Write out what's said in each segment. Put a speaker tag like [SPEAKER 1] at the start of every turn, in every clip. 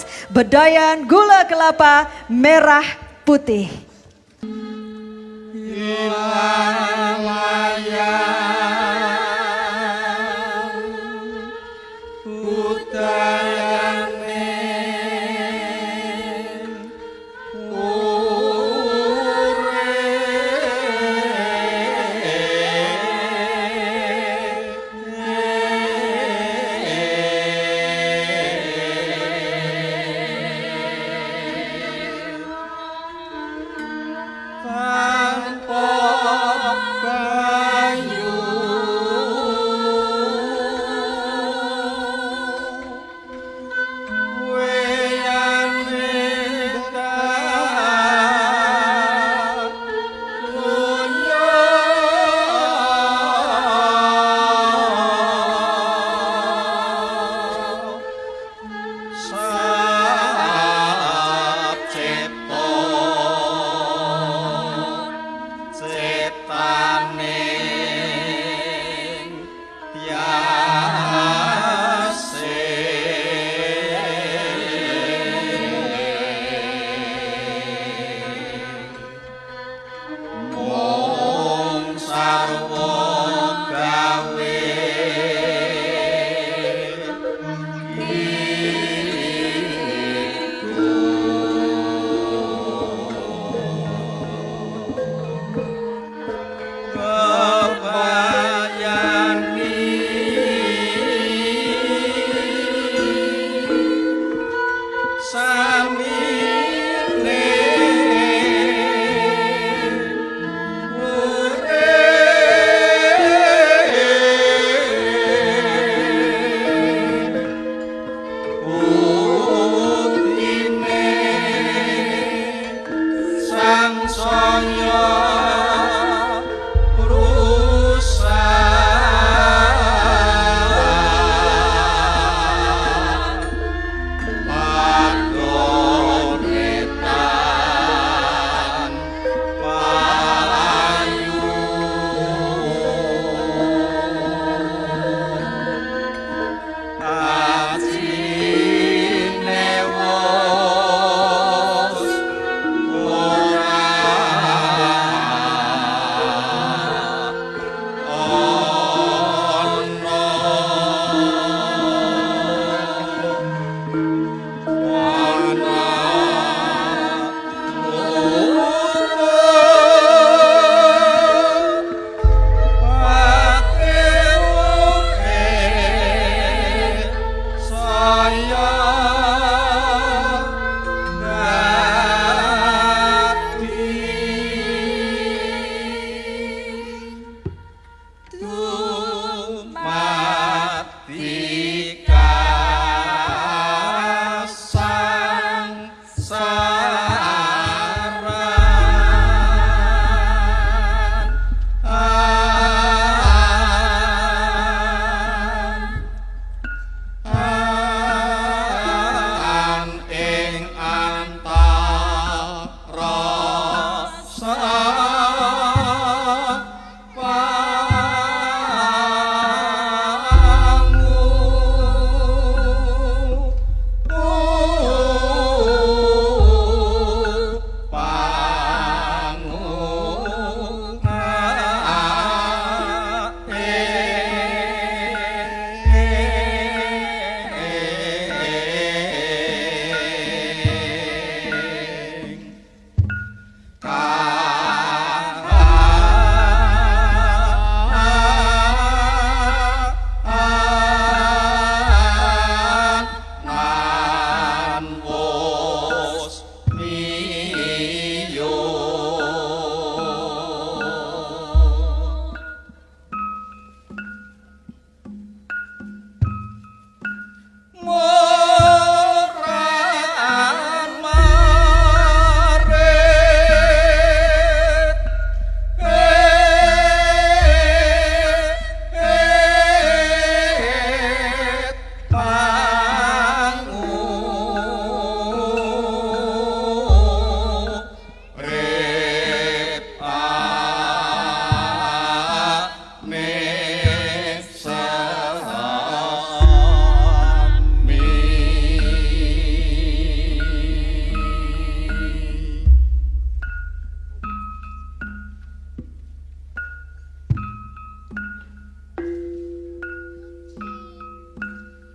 [SPEAKER 1] Friends Bedayan Gula Kelapa Merah Putih. sang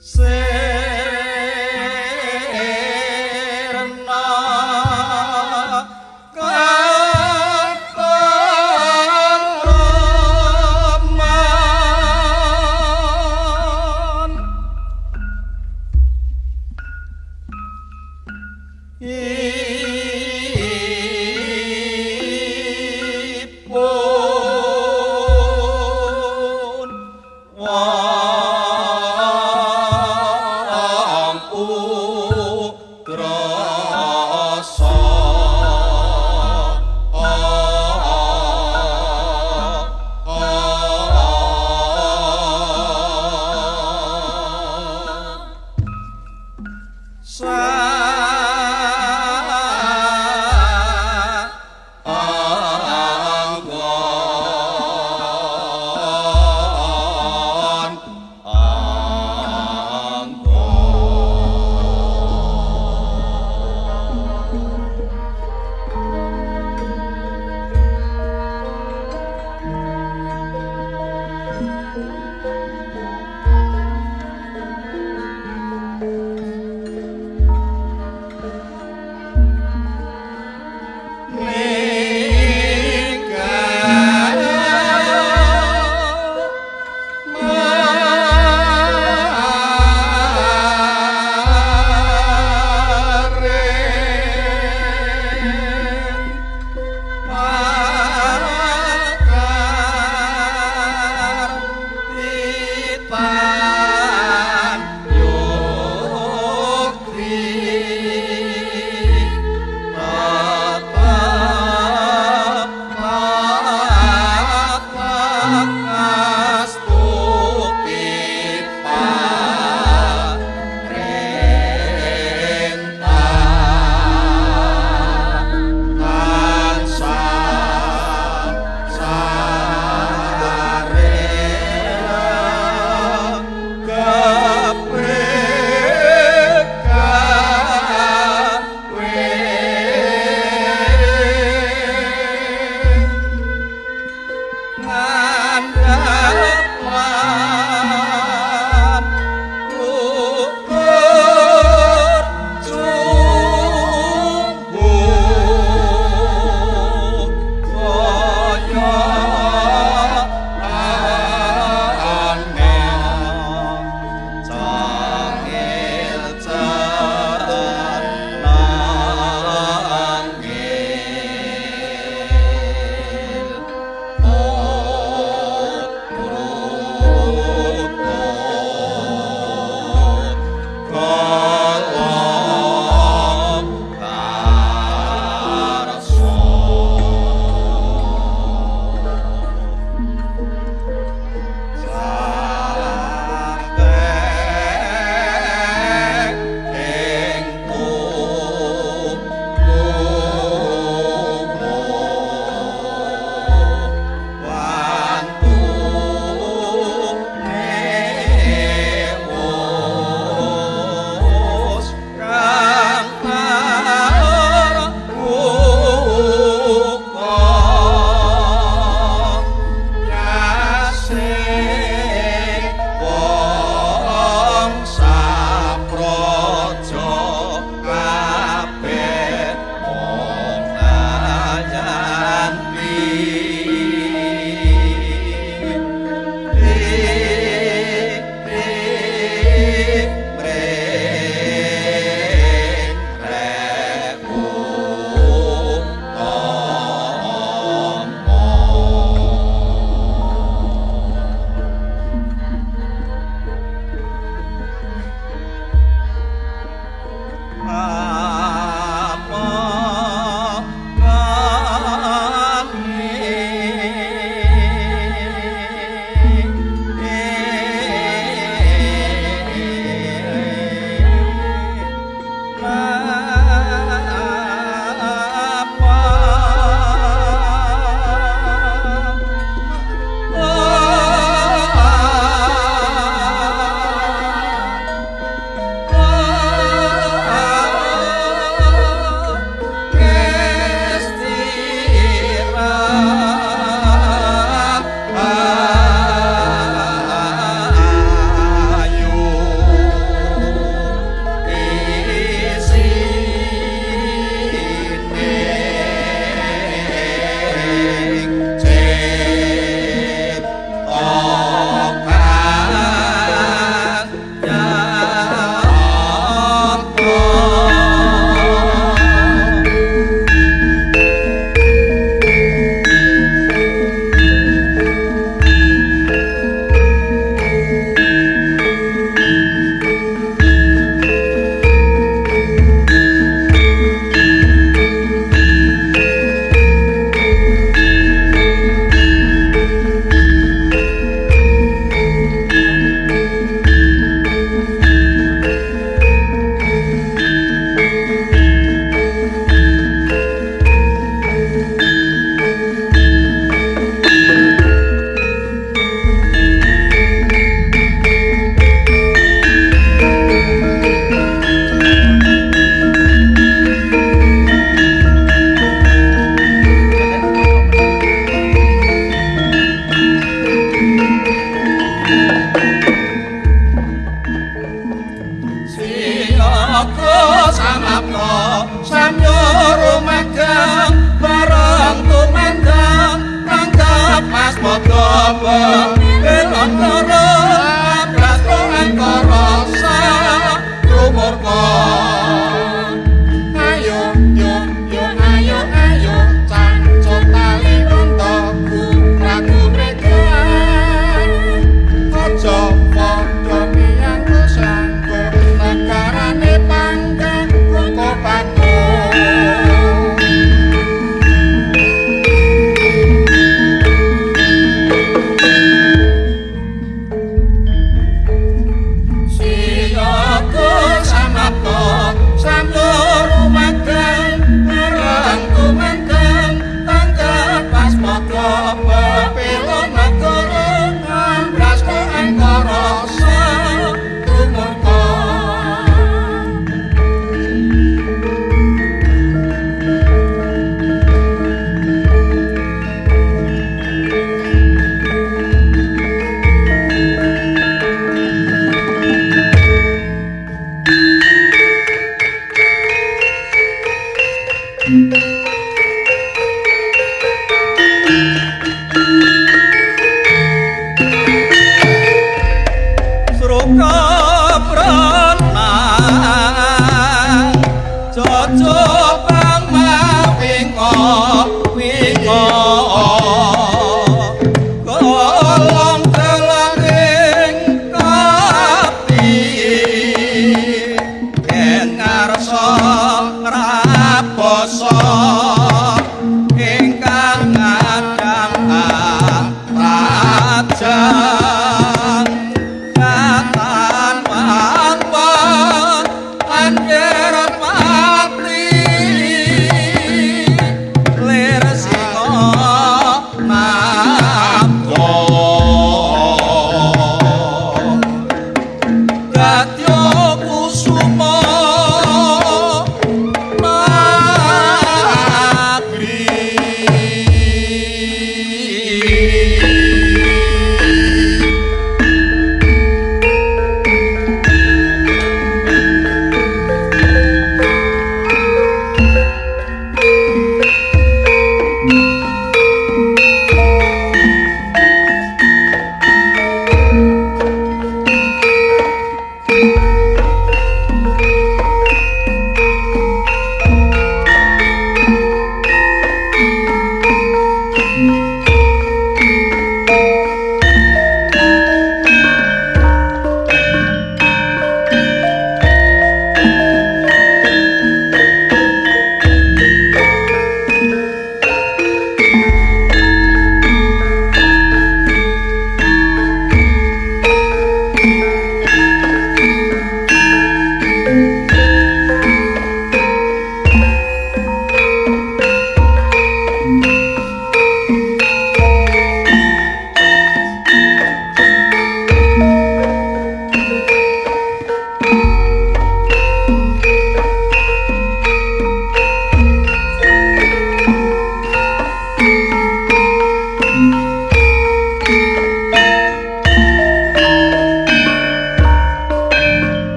[SPEAKER 1] Say 와.